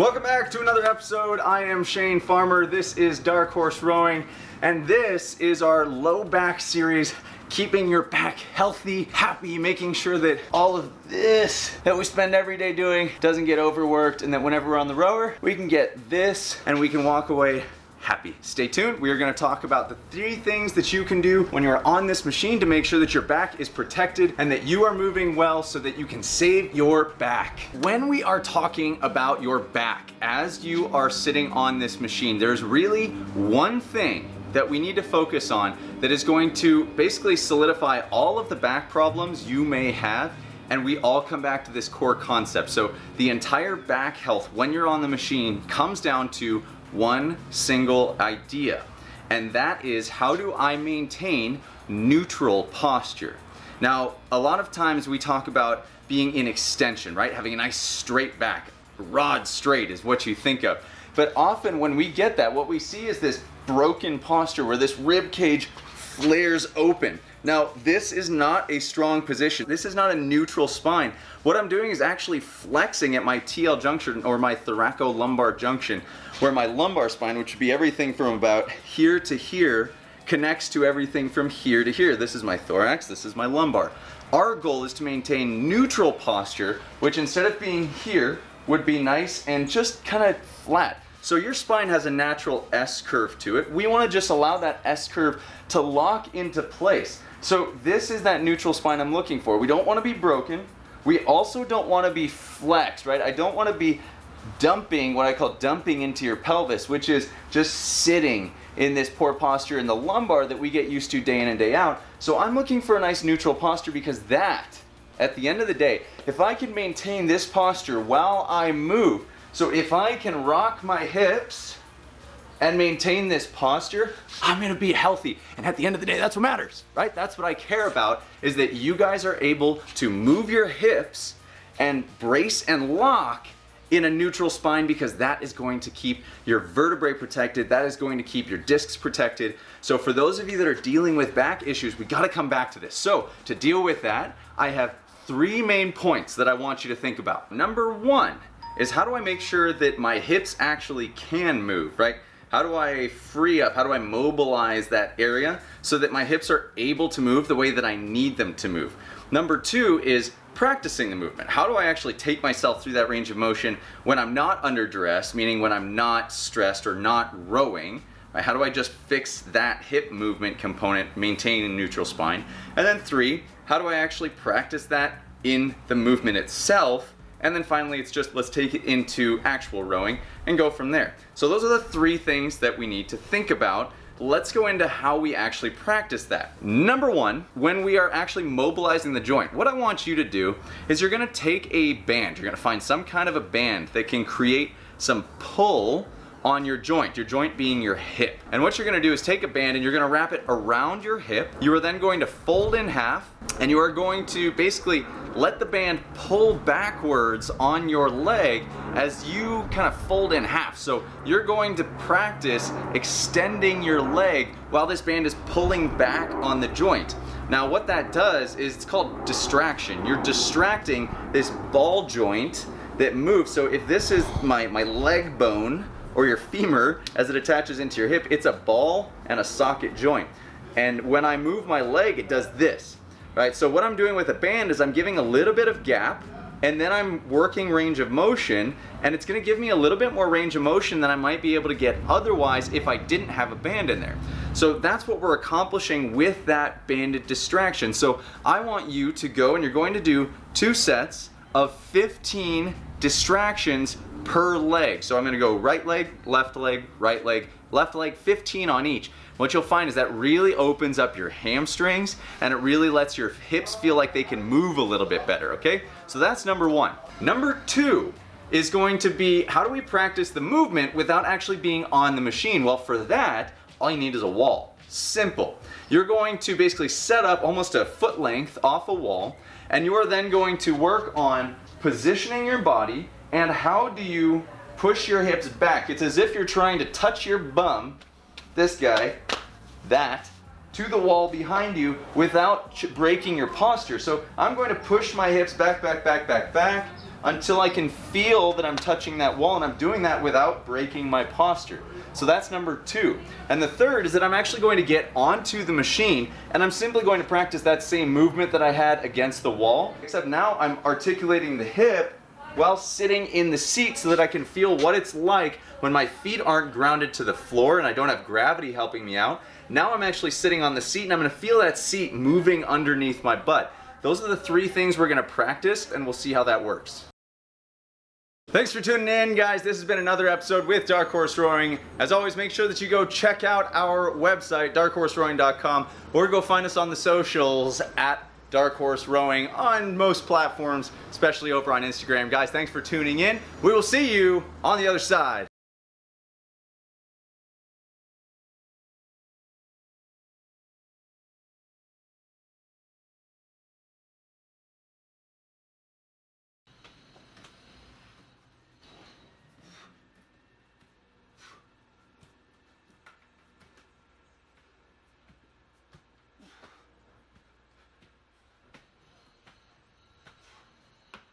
Welcome back to another episode. I am Shane Farmer. This is Dark Horse Rowing, and this is our low back series keeping your back healthy, happy, making sure that all of this that we spend every day doing doesn't get overworked and that whenever we're on the rower, we can get this and we can walk away happy. Stay tuned. We are going to talk about the three things that you can do when you're on this machine to make sure that your back is protected and that you are moving well so that you can save your back. When we are talking about your back as you are sitting on this machine, there's really one thing that we need to focus on that is going to basically solidify all of the back problems you may have and we all come back to this core concept. So the entire back health when you're on the machine comes down to one single idea, and that is how do I maintain neutral posture? Now, a lot of times we talk about being in extension, right? Having a nice straight back, rod straight is what you think of. But often when we get that, what we see is this broken posture where this rib cage flares open. Now, this is not a strong position. This is not a neutral spine. What I'm doing is actually flexing at my TL junction or my thoracolumbar junction, where my lumbar spine, which would be everything from about here to here, connects to everything from here to here. This is my thorax, this is my lumbar. Our goal is to maintain neutral posture, which instead of being here, would be nice and just kind of flat. So your spine has a natural S curve to it. We want to just allow that S curve to lock into place. So this is that neutral spine I'm looking for. We don't want to be broken. We also don't want to be flexed, right? I don't want to be dumping, what I call dumping into your pelvis, which is just sitting in this poor posture in the lumbar that we get used to day in and day out. So I'm looking for a nice neutral posture because that, at the end of the day, if I can maintain this posture while I move, so if I can rock my hips and maintain this posture, I'm gonna be healthy. And at the end of the day, that's what matters, right? That's what I care about, is that you guys are able to move your hips and brace and lock in a neutral spine because that is going to keep your vertebrae protected. That is going to keep your discs protected. So for those of you that are dealing with back issues, we gotta come back to this. So to deal with that, I have three main points that I want you to think about. Number one is how do I make sure that my hips actually can move, right? How do I free up, how do I mobilize that area so that my hips are able to move the way that I need them to move? Number two is practicing the movement. How do I actually take myself through that range of motion when I'm not under duress, meaning when I'm not stressed or not rowing? Right? How do I just fix that hip movement component, maintaining a neutral spine? And then three, how do I actually practice that in the movement itself and then finally, it's just let's take it into actual rowing and go from there. So those are the three things that we need to think about. Let's go into how we actually practice that. Number one, when we are actually mobilizing the joint, what I want you to do is you're gonna take a band. You're gonna find some kind of a band that can create some pull on your joint, your joint being your hip. And what you're gonna do is take a band and you're gonna wrap it around your hip. You are then going to fold in half and you are going to basically let the band pull backwards on your leg as you kind of fold in half. So you're going to practice extending your leg while this band is pulling back on the joint. Now what that does is it's called distraction. You're distracting this ball joint that moves. So if this is my, my leg bone, or your femur as it attaches into your hip, it's a ball and a socket joint. And when I move my leg, it does this, right? So what I'm doing with a band is I'm giving a little bit of gap and then I'm working range of motion and it's gonna give me a little bit more range of motion than I might be able to get otherwise if I didn't have a band in there. So that's what we're accomplishing with that banded distraction. So I want you to go and you're going to do two sets of 15 distractions per leg. So I'm gonna go right leg, left leg, right leg, left leg, 15 on each. What you'll find is that really opens up your hamstrings and it really lets your hips feel like they can move a little bit better, okay? So that's number one. Number two is going to be how do we practice the movement without actually being on the machine? Well, for that, all you need is a wall. Simple. You're going to basically set up almost a foot length off a wall and you are then going to work on positioning your body and how do you push your hips back? It's as if you're trying to touch your bum, this guy, that, to the wall behind you without breaking your posture. So I'm going to push my hips back, back, back, back, back, until I can feel that I'm touching that wall and I'm doing that without breaking my posture. So that's number two. And the third is that I'm actually going to get onto the machine and I'm simply going to practice that same movement that I had against the wall, except now I'm articulating the hip while sitting in the seat so that I can feel what it's like when my feet aren't grounded to the floor and I don't have gravity helping me out. Now I'm actually sitting on the seat and I'm gonna feel that seat moving underneath my butt. Those are the three things we're gonna practice and we'll see how that works. Thanks for tuning in, guys. This has been another episode with Dark Horse Rowing. As always, make sure that you go check out our website, darkhorserowing.com, or go find us on the socials at Dark Horse Rowing on most platforms, especially over on Instagram. Guys, thanks for tuning in. We will see you on the other side.